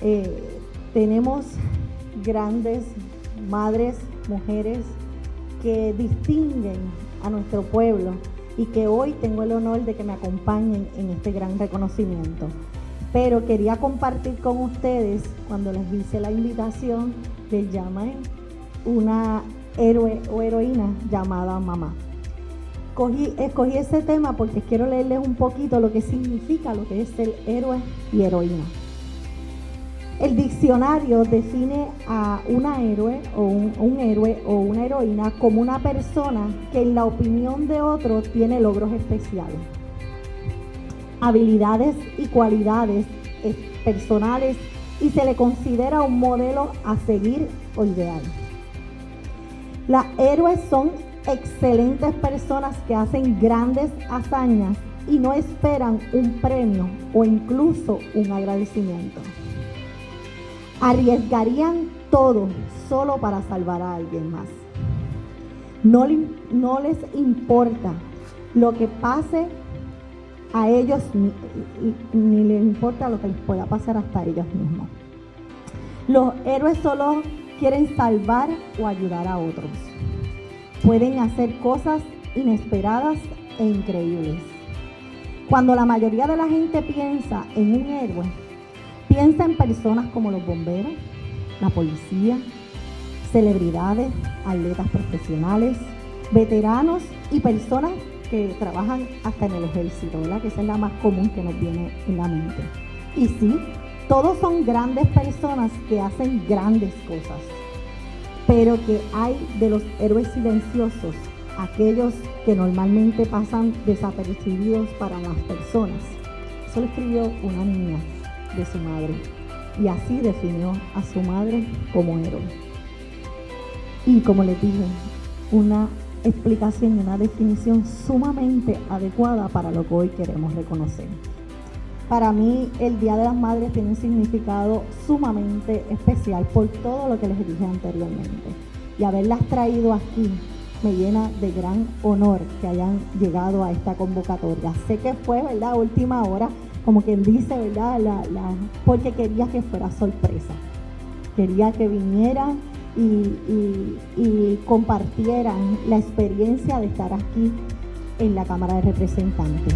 eh, tenemos grandes madres, mujeres que distinguen a nuestro pueblo y que hoy tengo el honor de que me acompañen en este gran reconocimiento. Pero quería compartir con ustedes, cuando les hice la invitación, les llamé una héroe o heroína llamada mamá. escogí ese tema porque quiero leerles un poquito lo que significa lo que es el héroe y heroína. El diccionario define a una héroe o un, héroe o una heroína como una persona que en la opinión de otro tiene logros especiales, habilidades y cualidades personales y se le considera un modelo a seguir o ideal. Las héroes son excelentes personas que hacen grandes hazañas y no esperan un premio o incluso un agradecimiento arriesgarían todo solo para salvar a alguien más. No, les importa lo que pase a ellos, ni, ni les importa lo que les pueda pasar hasta ellos mismos. Los héroes solo quieren salvar o ayudar a otros. Pueden hacer cosas inesperadas e increíbles. Cuando la mayoría de la gente piensa en un héroe, Piensa en personas como los bomberos, la policía, celebridades, atletas profesionales, veteranos y personas que trabajan hasta en el ejército, ¿verdad? Que esa es la más común que nos viene en la mente. Y sí, todos son grandes personas que hacen grandes cosas, pero que hay de los héroes silenciosos, aquellos que normalmente pasan desapercibidos para las personas. Eso lo escribió una niña de su madre y así definió a su madre como héroe. Y como les dije, una explicación y una definición sumamente adecuada para lo que hoy queremos reconocer. Para mí el Día de las Madres tiene un significado sumamente especial por todo lo que les dije anteriormente. Y haberlas traído aquí me llena de gran honor que hayan llegado a esta convocatoria. Sé que fue, ¿verdad?, última hora, como quien dice, ¿verdad? La, porque quería que fuera sorpresa. Quería que vinieran y, compartieran la experiencia de estar aquí en la Cámara de Representantes.